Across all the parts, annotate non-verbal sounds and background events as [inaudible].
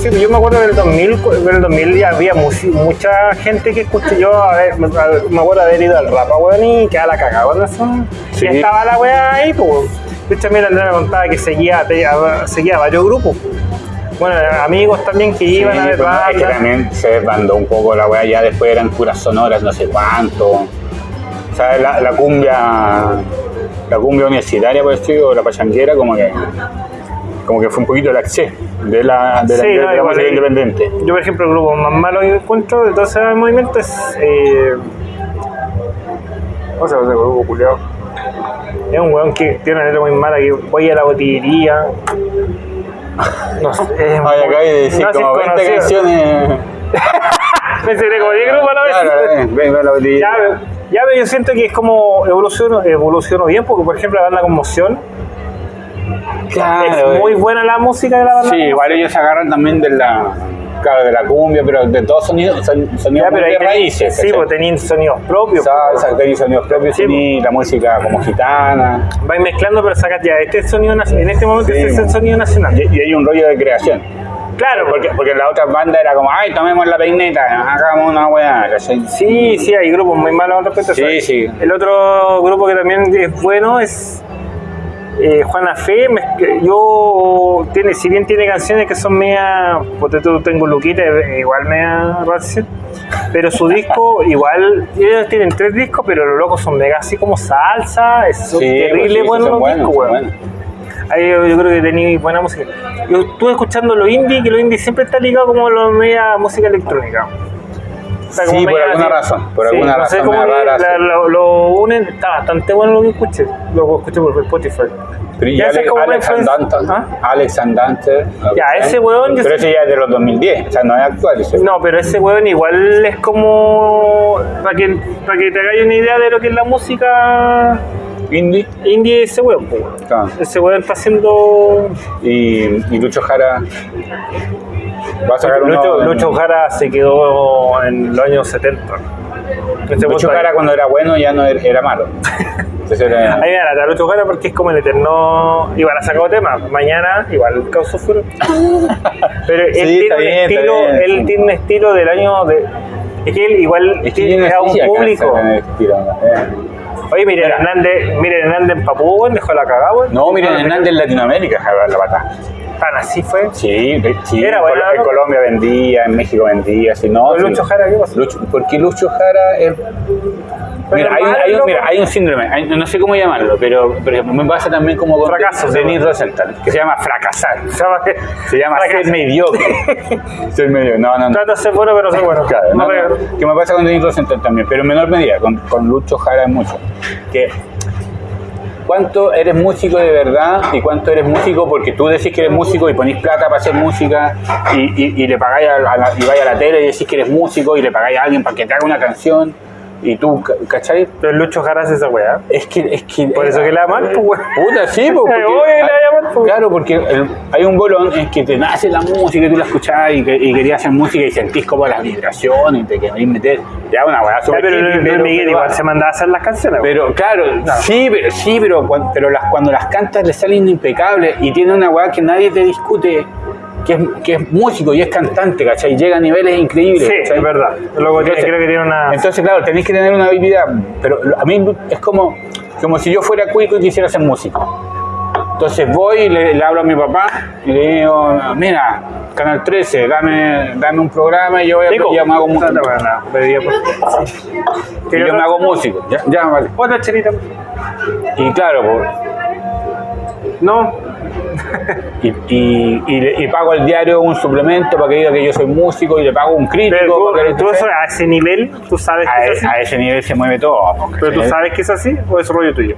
sí, yo me acuerdo del 2000, en el 2000 ya había mucha gente que escuché yo, a ver, me, acuerdo haber ido al rapa, weón, y quedaba la cagada con eso. Sí. Y estaba la weá ahí, pues. De hecho, a mí la Andrea me contaba que seguía, seguía varios grupos. Bueno, amigos también que iban a ver pues, no, es que también se desbandó un poco la weá, ya después eran puras sonoras, no sé cuánto. O sea, la, la cumbia, la cumbia universitaria, por decirlo, la pachanguera, como que, como que fue un poquito el acceso de la, de la, Sí, de no, la igual música ahí- independiente. Yo, por ejemplo, el grupo más malo que encuentro de todo ese movimiento es. Eh, ¿Cómo se llama ese grupo, culiao? Es un weón que tiene una letra muy mala que voy a la botillería. [laughs] No sé. Ay, muy- acabé de decir no como 20 conocido. canciones. [laughs] Enteré como 10 grupos a la vez. Claro, eh, ven, ven la botella. Ya, ya, pero yo siento que es como evoluciono, evoluciono bien, porque por ejemplo la banda Conmoción Claro, es muy buena la música de la banda. Sí, igual ellos se agarran también de la, claro, de la cumbia, pero de todos sonidos, son, sonidos Ya, pero de raíces. Sí, pues tenían sonidos propios. Salsa, tenéis sonidos propios, Sí, tenéis la música como gitana. Vais mezclando, pero sacas ya este sonido. En este momento Sí, este es el mo. sonido nacional. Y, y hay un rollo de creación. Claro, Porque, porque en la otra banda era como, ay, tomemos la peineta, hagamos una weá. ¿cachai? Sí, sí, hay grupos muy malos al respecto. Sí, sí. El otro grupo que también es bueno es eh, Juana Fe. Me- Yo, tiene, si bien tiene canciones que son media, porque tú tengo Luquita, eh, igual media rancia, pero su disco, [laughs] igual, ellos tienen tres discos, pero los locos son mega así como salsa, es Sí, terrible pues sí, bueno los discos, buenos. Ahí yo, yo creo que tenéis buena música. Yo estuve escuchando los indie, que los indie siempre está ligado como a la media música electrónica. O sea, como Sí, por alguna así- razón, por sí, alguna no sé razón cómo media que rara, la- sí. lo, lo unen, está bastante bueno lo que escuché. Lo escuché por Spotify. Pero Ya Ale- me Alex Andante, ¿Ah? Alex Andante. Ya, ese weón Pero ese ya es de los 2010, o sea, no es actual. ese. No, pero ese weón igual es como. Para que, para que te hagáis una idea de lo que es la música Indie. indie, ese weón. Claro. Ese weón está haciendo. Y, y Lucho Jara va a sacar uno. Lucho, Jara se quedó en los años 70. Este weón Lucho Jara cuando era bueno ya no era, era malo. [laughs] Era- Ahí me da Lucho Jara porque es como el eterno. Igual ha sacado temas. Mañana igual causó furor. [laughs] Pero él, Sí, tiene, un bien, estilo, bien, él sí. tiene un estilo del año de. Es que él igual Es que tiene a un público. eh. Oye, miren. Hernández, miren Hernández en Papú, dejó la cagada. No, miren, Hernández en Latinoamérica la pata. Tan así fue. Sí, sí. Era en buena, en ¿no? Colombia vendía, en México vendía, si no. Sí. Lucho Jara, ¿qué pasó? Lucho, porque Lucho Jara es. Mira, hay, un- hay un, mira, hay un síndrome, hay- no sé cómo llamarlo, pero, pero me pasa también como con Fracaso, Denis. Rosenthal, que se llama fracasar. [laughs] Se llama Se llama Fracaso. ser mediocre. [laughs] ser mediocre. No, no, no. Trata de ser bueno, pero ser bueno. Claro, No, no, que me pasa con Denis Rosenthal también, pero en menor medida, con, con Lucho Jara es mucho. Que cuánto eres músico de verdad y cuánto eres músico porque tú decís que eres músico y ponís plata para hacer música y, y- y le pagáis y vais a la tele y decís que eres músico y le pagáis a alguien para que te haga una canción y tú, ca- ¿cachai? Pero Lucho Jara hace esa weá. Es que, es que Por eso que la aman, pues. Puta, sí, pues, [laughs] pues. claro, porque el- hay un bolón en que te nace la música y tú la escuchás y, que, y querías hacer música y sentís como las vibraciones y te querés meter. Ya una weá Ya, súper pero Luis pero- Miguel pero- igual se mandaba a hacer las canciones. pero claro, sí, pero, sí, pero, cuan- pero las, cuando las cantas le salen impecables y tiene una weá que nadie te discute, que es, que es músico y es cantante, ¿cachai? Llega a niveles increíbles. Sí, ¿cachai? es verdad. Luego tiene- creo que tiene una. Entonces, claro, tenéis que tener una habilidad, pero a mí es como, como si yo fuera cuico y quisiera ser músico. Entonces voy y le, le hablo a mi papá y le digo, mira, Canal 13, dame, dame un programa y yo, voy a, yo me hago músico. Y yo me hago músico. Ya, ya, vale. Otra chelita. Y claro, pues, No. Y, y, y, le- y pago al diario un suplemento para que diga que yo soy músico y le pago un crítico Pero tú, tú eso a ese nivel, tú sabes a, que es e- así. a ese nivel se mueve todo. pues, Pero tú sabes que es así o es rollo tuyo.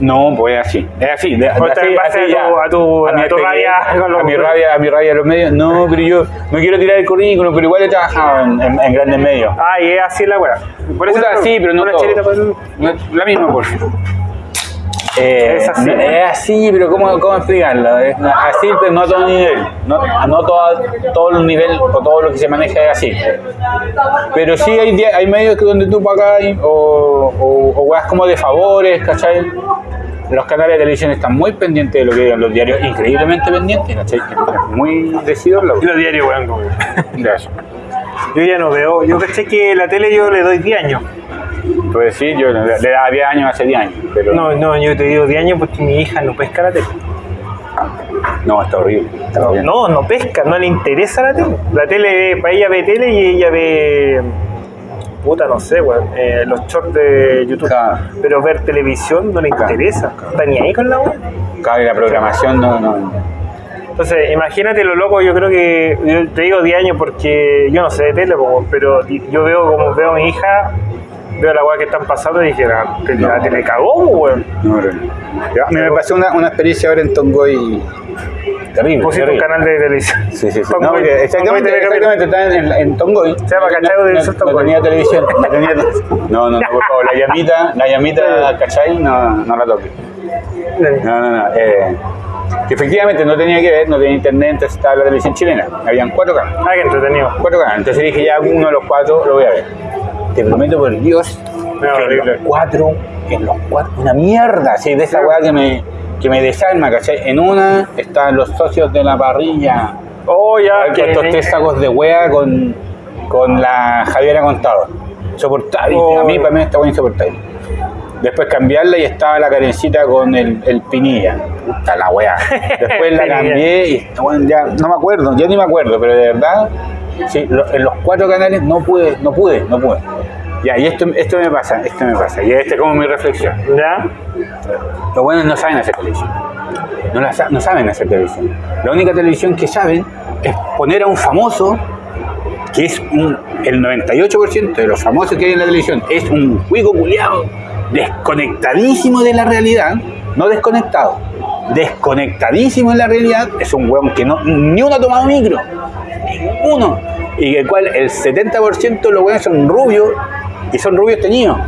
No, pues es así, es así, de, así, así a ya. tu- a tu- a mi tu rabia a mi rabia, a mi rabia de los medios. No, pero yo no quiero tirar el currículum, pero igual he trabajado en, en- en grandes medios. Ah, y es así la weá. Por eso Puta, sí, pero no una todo. chelita para el- No, La misma, por favor. [laughs] Eh, Es así. Es así, pero ¿cómo, cómo explicarlo? Es así, pero no a todo nivel. No, no todo, todo el nivel o todo lo que se maneja es así. Pero sí hay, hay medios que donde tú pagas o, o, o weas como de favores, ¿cachai? los canales de televisión están muy pendientes de lo que digan los diarios, increíblemente pendientes, ¿cachai? Muy decididos los Y los diarios, weón. [laughs] Yo ya no veo. Yo caché que la tele yo le doy 10 años. Pues sí, yo le daba 10 años hace 10 años, pero No, no, yo te digo 10 años porque mi hija no pesca la tele. no, está horrible. Está No, no, pesca, no le interesa la tele. La tele, para ella ve tele y ella ve. Puta, no sé, weón. eh, los shorts de YouTube. Claro. Pero ver televisión no le Claro. interesa. Está ni ahí con la weón. Claro, y la programación no, no. Entonces, imagínate lo loco, yo creo que, yo te digo 10 años porque yo no sé de tele, pero yo veo como veo a mi hija, veo la weá que están pasando y dije, la, te- la No. tele cagó, po, weón. no, no. Ya, me pasó una, una experiencia ahora en Tongoy terrible. Pusiste un canal de televisión. Sí, sí, sí. Tongoy- No, porque exactamente, exactamente, estaba en, en Tongoy. Se llama Cachai no, Televisión no, no Tongoy. tenía televisión. No, tenía [laughs] no, no, no, por favor, la llamita, la llamita, ¿cachai? No, no la toque. No, no, no. Eh, que efectivamente no tenía que ver, no tenía internet, entonces estaba la televisión chilena. Habían cuatro canales. Ah, qué entretenido. Cuatro canales. Entonces dije, ya uno de los cuatro lo voy a ver. Te prometo por Dios No, que en los cuatro, en los cuatro, una mierda, así, de esa weá que me, que me desarma, ¿cachai? En una están los socios de la parrilla, Oh, ya, que... estos tres sacos de wea con, con la Javiera Contado. Insoportable. Oh. A mí, para mí, esta wea insoportable. Después cambiarla y estaba la carencita con el, el pinilla. Puta la wea. Después la [laughs] cambié y esta wea ya no me acuerdo, ya ni me acuerdo, pero de verdad, sí, lo- en los cuatro canales no pude, no pude, no pude. Ya, y esto, esto me pasa, esto me pasa. Y esta es como mi reflexión. ¿Ya? Los buenos no saben hacer televisión. No, la no saben hacer televisión. La única televisión que saben es poner a un famoso, que es un- el 98% de los famosos que hay en la televisión, es un juego culiado, desconectadísimo de la realidad, no desconectado, desconectadísimo de la realidad, es un hueón que no, ni uno ha tomado micro, ninguno. Y el cual el 70% de los hueones son rubios y son rubios teñidos.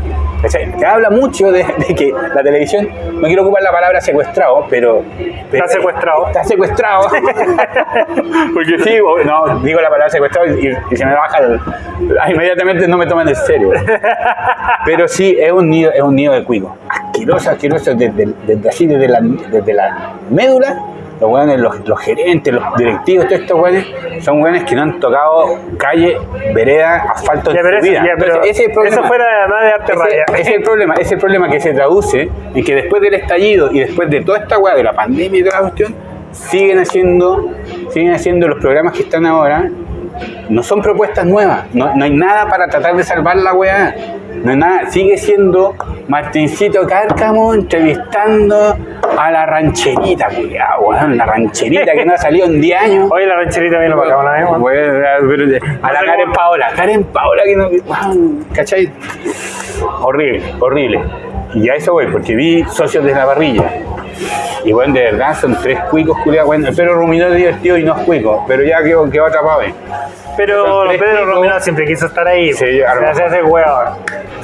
¿Cachai? Que habla mucho de, de que la televisión, no quiero ocupar la palabra secuestrado, pero. pero- Está secuestrado. Está secuestrado. [laughs] Porque sí, [laughs] no, digo la palabra secuestrado y, y se me baja el. ah, Inmediatamente no me toman en serio. [laughs] Pero sí, es un nido, es un nido de cuico. Asqueroso, asqueroso, desde, desde así, desde la, desde la médula. Los weones, los, los gerentes, los directivos, todos estos weones, son weones que no han tocado calle, vereda, asfalto Ya, pero su vida. ya, pero Entonces, ese es el problema. eso fuera además de arte Ese- raya. ese es el problema, ese problema que se traduce en que después del estallido y después de toda esta weá de la pandemia y toda la cuestión, siguen haciendo, siguen haciendo los programas que están ahora, no son propuestas nuevas, no, no hay nada para tratar de salvar la weá, no hay nada, sigue siendo Martincito Cárcamo entrevistando a la rancherita, culiao, weón, la rancherita que no ha salido en 10 años. Oye, la rancherita vino para acá weón. Bueno, pero- a la Karen Paola, Karen Paola que no, weón, ¿cachai? Horrible, horrible. Y a eso voy, porque vi socios de la parrilla. Y bueno, de verdad son tres cuicos culiados. Bueno, el Pedro Ruminó es divertido y no es cuico, pero ya quedó, quedó atrapado. Pero Pedro. Romero siempre quiso estar ahí. Sí, se hace mejor.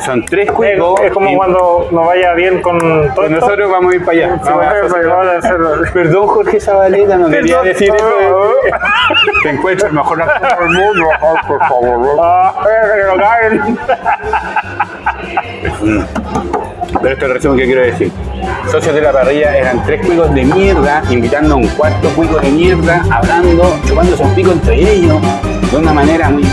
Son tres Es, cuicos. es como cuando nos vaya bien con todo esto. nosotros vamos a ir para allá. Sí, Vamos a. Perdón, Jorge Zabaleta, no quería decir eso. [laughs] Te encuentro el mejor actor del mundo. Ay, por favor. Ah, que lo caguen. Pero esto es el resumen que quiero decir. Socios de la parrilla eran tres cuicos de mierda, invitando a un cuarto cuico de mierda, hablando, chupándose un pico entre ellos, de una manera muy